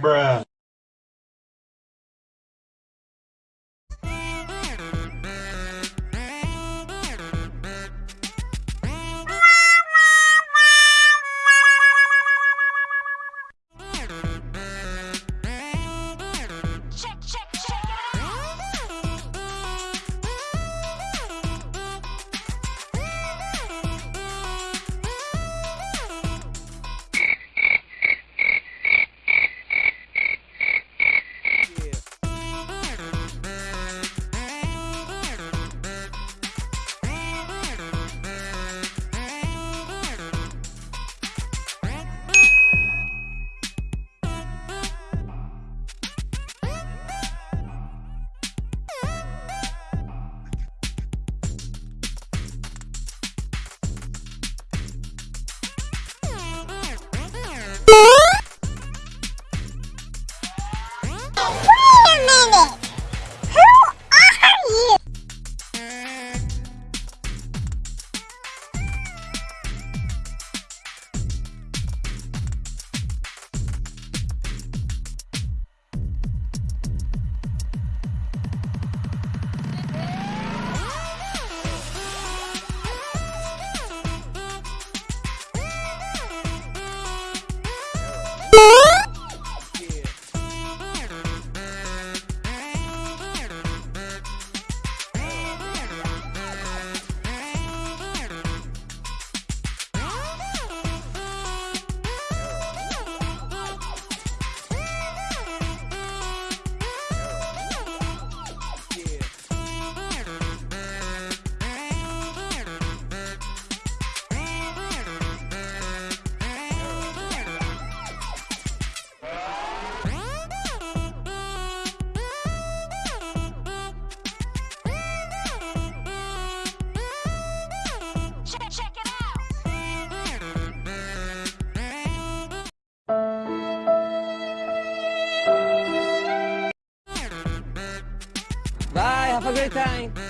bruh. Have a great time.